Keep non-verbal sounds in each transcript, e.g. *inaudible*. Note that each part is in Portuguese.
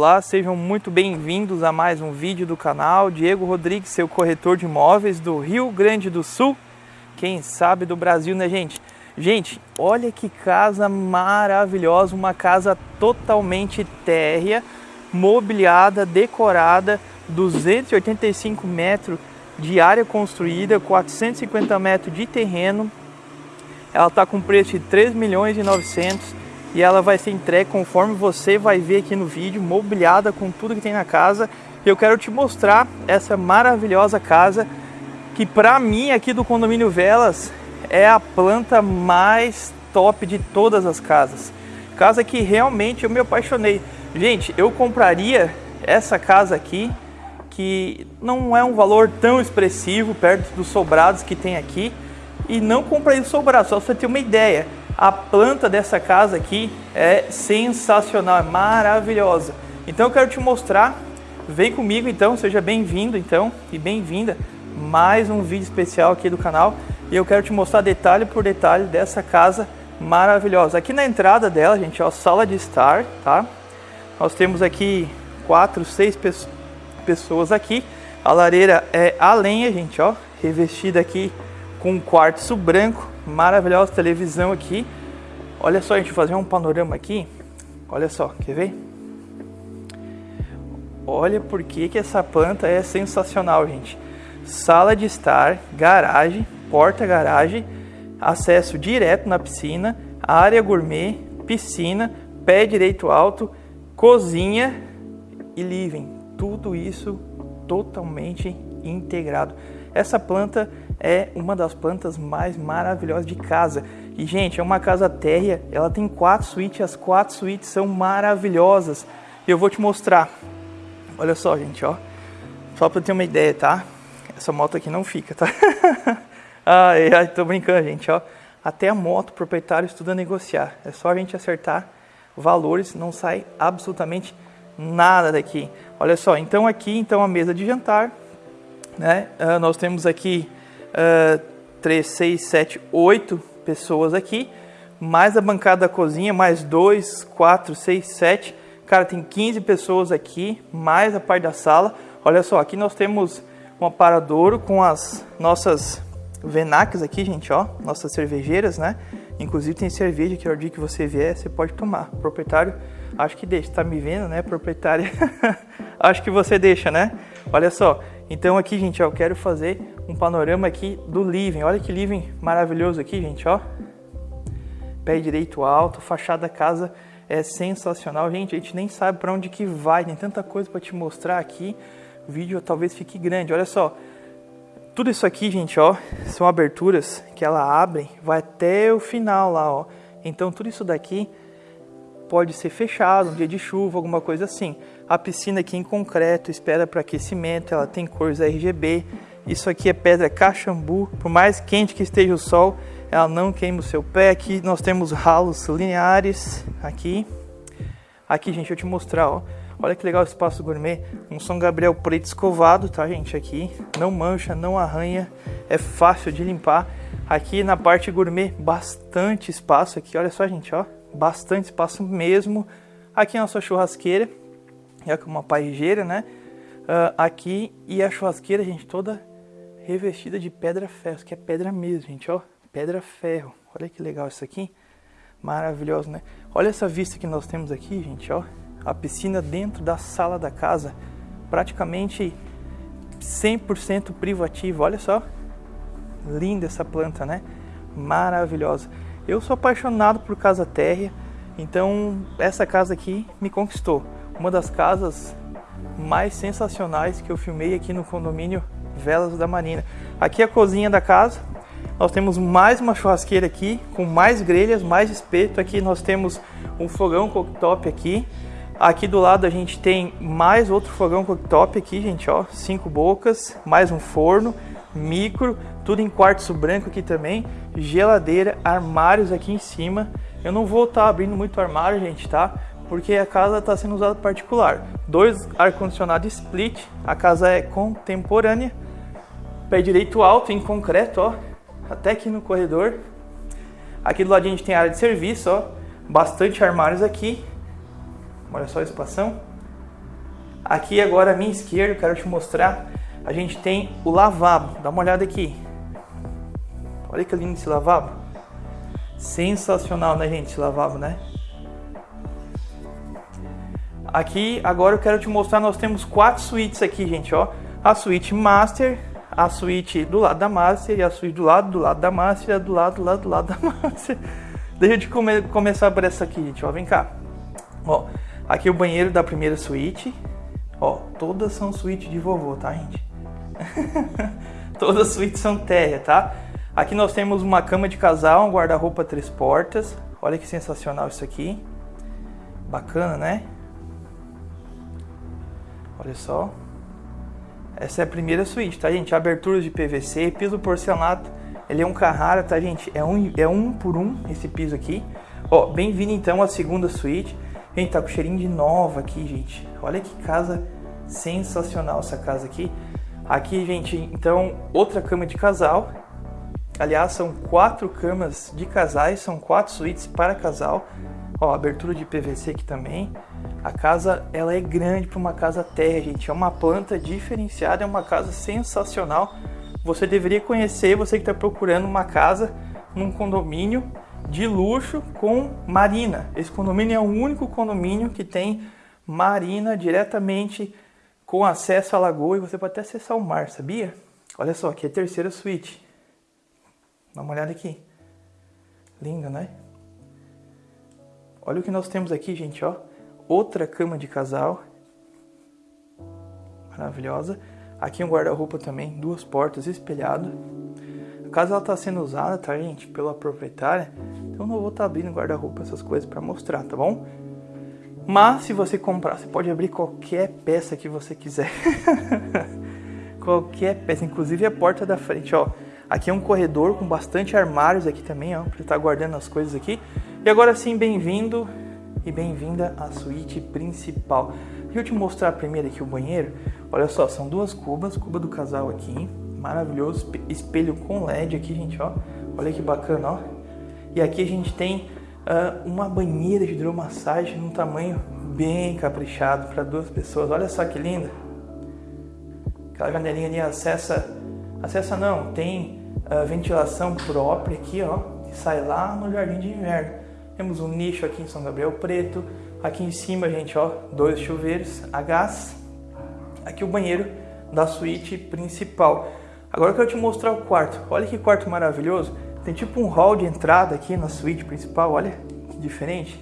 Olá, sejam muito bem-vindos a mais um vídeo do canal. Diego Rodrigues, seu corretor de imóveis do Rio Grande do Sul. Quem sabe do Brasil, né, gente? Gente, olha que casa maravilhosa, uma casa totalmente térrea, mobiliada, decorada, 285 metros de área construída, 450 metros de terreno. Ela está com preço de 3 milhões e 900 e ela vai ser entregue conforme você vai ver aqui no vídeo, mobiliada com tudo que tem na casa. E eu quero te mostrar essa maravilhosa casa que para mim aqui do condomínio Velas é a planta mais top de todas as casas. Casa que realmente eu me apaixonei. Gente, eu compraria essa casa aqui que não é um valor tão expressivo perto dos sobrados que tem aqui e não compraria o sobrado, só para você ter uma ideia. A planta dessa casa aqui é sensacional, é maravilhosa. Então eu quero te mostrar, vem comigo então, seja bem-vindo então e bem-vinda mais um vídeo especial aqui do canal e eu quero te mostrar detalhe por detalhe dessa casa maravilhosa. Aqui na entrada dela, gente, ó, sala de estar, tá? Nós temos aqui quatro, seis pessoas aqui. A lareira é a lenha, gente, ó, revestida aqui com quartzo branco, maravilhosa televisão aqui. Olha só, a gente fazer um panorama aqui. Olha só, quer ver? Olha por que, que essa planta é sensacional, gente. Sala de estar, garagem, porta-garagem, acesso direto na piscina, área gourmet, piscina, pé direito alto, cozinha e living. Tudo isso totalmente integrado. Essa planta é uma das plantas mais maravilhosas de casa. E, gente, é uma casa térrea, ela tem quatro suítes, as quatro suítes são maravilhosas. E eu vou te mostrar. Olha só, gente, ó. Só para ter uma ideia, tá? Essa moto aqui não fica, tá? *laughs* ai, ai, tô brincando, gente, ó. Até a moto, o proprietário estuda negociar. É só a gente acertar valores, não sai absolutamente nada daqui. Olha só, então aqui, então a mesa de jantar, né? Uh, nós temos aqui uh, 3, 6, 7, 8 pessoas aqui, mais a bancada da cozinha, mais 2, 4, 6, 7. Cara, tem 15 pessoas aqui, mais a parte da sala. Olha só, aqui nós temos um aparadouro com as nossas venacs aqui, gente, ó, nossas cervejeiras, né? Inclusive tem cerveja que o dia que você vier, você pode tomar. Proprietário, acho que deixa, tá me vendo, né, proprietária? *laughs* acho que você deixa, né? Olha só, então aqui, gente, ó, eu quero fazer um panorama aqui do living. Olha que living maravilhoso aqui, gente, ó. Pé direito alto, fachada da casa é sensacional. Gente, a gente nem sabe para onde que vai, tem tanta coisa para te mostrar aqui. O vídeo talvez fique grande. Olha só, tudo isso aqui, gente, ó, são aberturas que ela abre, vai até o final lá, ó. Então tudo isso daqui pode ser fechado, um dia de chuva, alguma coisa assim. A piscina aqui em concreto, espera para aquecimento, ela tem cores RGB. Isso aqui é pedra cachambu, por mais quente que esteja o sol, ela não queima o seu pé. Aqui nós temos ralos lineares, aqui. Aqui, gente, eu te mostrar, ó. Olha que legal o espaço gourmet, um São Gabriel preto escovado, tá, gente, aqui. Não mancha, não arranha, é fácil de limpar. Aqui na parte gourmet, bastante espaço aqui, olha só, gente, ó bastante espaço mesmo. Aqui é a nossa churrasqueira, é uma parrigeira, né? Uh, aqui e a churrasqueira, gente, toda revestida de pedra ferro, que é pedra mesmo, gente, ó, pedra ferro. Olha que legal isso aqui, maravilhoso, né? Olha essa vista que nós temos aqui, gente, ó, a piscina dentro da sala da casa, praticamente 100% privativa. Olha só, linda essa planta, né? Maravilhosa. Eu sou apaixonado por casa térrea, então essa casa aqui me conquistou. Uma das casas mais sensacionais que eu filmei aqui no condomínio Velas da Marina. Aqui é a cozinha da casa. Nós temos mais uma churrasqueira aqui, com mais grelhas, mais espeto. Aqui nós temos um fogão cooktop aqui. Aqui do lado a gente tem mais outro fogão cooktop aqui, gente, ó, cinco bocas, mais um forno micro, tudo em quartzo branco aqui também, geladeira, armários aqui em cima. Eu não vou estar tá abrindo muito armário, gente, tá? Porque a casa está sendo usada particular. Dois ar-condicionado split, a casa é contemporânea. Pé direito alto em concreto, ó, até aqui no corredor. Aqui do lado a gente tem área de serviço, ó, bastante armários aqui. Olha só a espação. Aqui agora à minha esquerda, quero te mostrar, a gente tem o lavabo. Dá uma olhada aqui. Olha que lindo esse lavabo. Sensacional, né, gente, esse lavabo, né? Aqui, agora eu quero te mostrar, nós temos quatro suítes aqui, gente, ó. A suíte Master, a suíte do lado da Master, e a suíte do lado, do lado da Master, e do lado, do lado, do lado da *laughs* Master. Deixa eu te come começar por essa aqui, gente, ó, vem cá. Ó, aqui é o banheiro da primeira suíte. Ó, todas são suíte de vovô, tá, gente? *laughs* todas as suítes são terra, tá? Aqui nós temos uma cama de casal, um guarda-roupa três portas. Olha que sensacional isso aqui. Bacana, né? Olha só. Essa é a primeira suíte, tá, gente? Aberturas de PVC, piso porcelanato. Ele é um Carrara, tá, gente? É um, é um por um esse piso aqui. Ó, bem-vindo então à segunda suíte. Gente, tá com cheirinho de nova aqui, gente. Olha que casa sensacional essa casa aqui. Aqui, gente, então, outra cama de casal. Aliás, são quatro camas de casais, são quatro suítes para casal. Ó, abertura de PVC aqui também. A casa, ela é grande para uma casa terra, gente. É uma planta diferenciada, é uma casa sensacional. Você deveria conhecer, você que está procurando uma casa num condomínio de luxo com marina. Esse condomínio é o único condomínio que tem marina diretamente com acesso à lagoa e você pode até acessar o mar, sabia? Olha só, aqui é a terceira suíte. Dá uma olhada aqui. Linda, né? Olha o que nós temos aqui, gente, ó. Outra cama de casal. Maravilhosa. Aqui um guarda-roupa também, duas portas espelhado. A casa ela tá sendo usada, tá, gente, pela proprietária. Então não vou estar tá abrindo guarda-roupa essas coisas para mostrar, tá bom? Mas se você comprar, você pode abrir qualquer peça que você quiser. *laughs* qualquer peça, inclusive a porta da frente, ó. Aqui é um corredor com bastante armários aqui também, ó, para estar tá guardando as coisas aqui. E agora sim, bem-vindo e bem-vinda à suíte principal. Deixa eu te mostrar primeiro aqui o banheiro. Olha só, são duas cubas, cuba do casal aqui, maravilhoso, espelho com LED aqui, gente, ó. Olha que bacana, ó. E aqui a gente tem uma banheira de hidromassagem num tamanho bem caprichado para duas pessoas. Olha só que linda. Aquela janelinha ali acessa, acessa não, tem uh, ventilação própria aqui, ó, sai lá no jardim de inverno. Temos um nicho aqui em São Gabriel Preto. Aqui em cima, gente, ó, dois chuveiros a gás. Aqui o banheiro da suíte principal. Agora eu quero te mostrar o quarto. Olha que quarto maravilhoso. Tem tipo um hall de entrada aqui na suíte principal. Olha que diferente.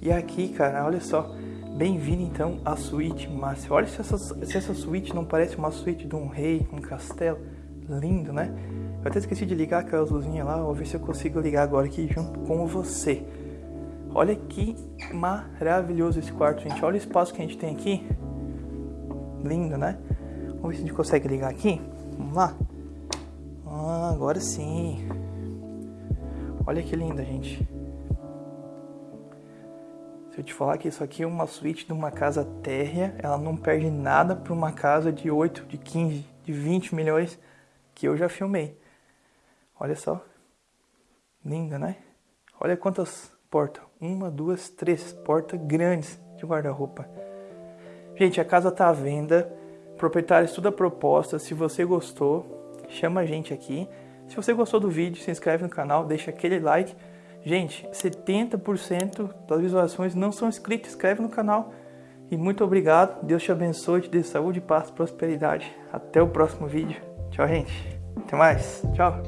E aqui, cara, olha só. Bem-vindo então à suíte Márcia. Olha se essa, se essa suíte não parece uma suíte de um rei, um castelo. Lindo, né? Eu até esqueci de ligar aquelas luzinhas lá, vou ver se eu consigo ligar agora aqui junto com você. Olha que maravilhoso esse quarto, gente. Olha o espaço que a gente tem aqui. Lindo, né? Vamos ver se a gente consegue ligar aqui. Vamos lá. Ah, agora sim. Olha que linda, gente. Se eu te falar que isso aqui é uma suíte de uma casa térrea, ela não perde nada para uma casa de 8, de 15, de 20 milhões que eu já filmei. Olha só. Linda, né? Olha quantas portas. Uma, duas, três portas grandes de guarda-roupa. Gente, a casa tá à venda. Proprietário estuda a proposta. Se você gostou, chama a gente aqui. Se você gostou do vídeo, se inscreve no canal, deixa aquele like. Gente, 70% das visualizações não são inscritos. Inscreve no canal. E muito obrigado. Deus te abençoe, te dê saúde, paz, prosperidade. Até o próximo vídeo. Tchau, gente. Até mais. Tchau.